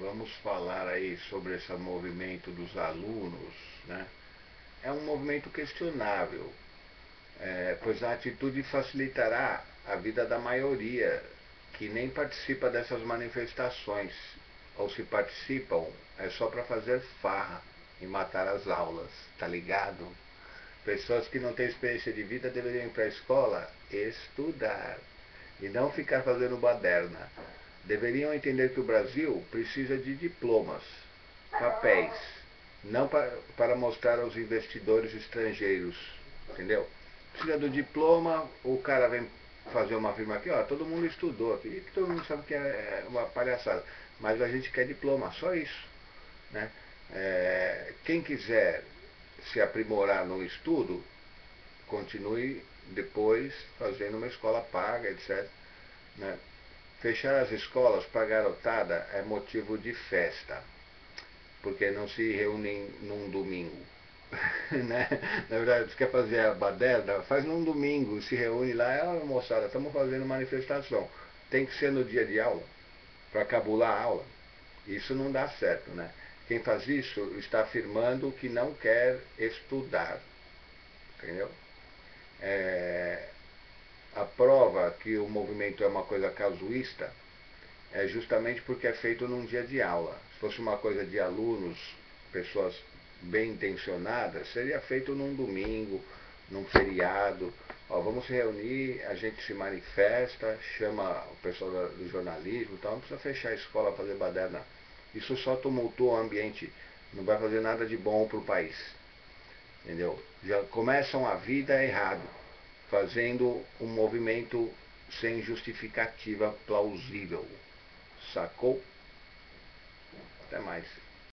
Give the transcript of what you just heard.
vamos falar aí sobre esse movimento dos alunos, né? É um movimento questionável, é, pois a atitude facilitará a vida da maioria que nem participa dessas manifestações, ou se participam, é só para fazer farra e matar as aulas, tá ligado? Pessoas que não têm experiência de vida deveriam ir para a escola estudar e não ficar fazendo baderna deveriam entender que o Brasil precisa de diplomas, papéis, não para, para mostrar aos investidores estrangeiros, entendeu? Precisa do diploma, o cara vem fazer uma firma aqui, ó, todo mundo estudou aqui, todo mundo sabe que é uma palhaçada, mas a gente quer diploma, só isso, né? É, quem quiser se aprimorar no estudo, continue depois fazendo uma escola paga, etc. Né? Fechar as escolas para garotada é motivo de festa, porque não se reúnem num domingo. né? Na verdade, você quer fazer a baderna, faz num domingo, se reúne lá, ah, moçada, estamos fazendo manifestação. Tem que ser no dia de aula, para cabular a aula. Isso não dá certo, né? Quem faz isso está afirmando que não quer estudar. Entendeu? É, que o movimento é uma coisa casuísta é justamente porque é feito num dia de aula. Se fosse uma coisa de alunos, pessoas bem intencionadas, seria feito num domingo, num feriado. Ó, vamos se reunir, a gente se manifesta, chama o pessoal do jornalismo, então não precisa fechar a escola, fazer baderna. Isso só tumultua o ambiente, não vai fazer nada de bom para o país. Entendeu? Já começam a vida errado fazendo um movimento sem justificativa plausível. Sacou? Até mais.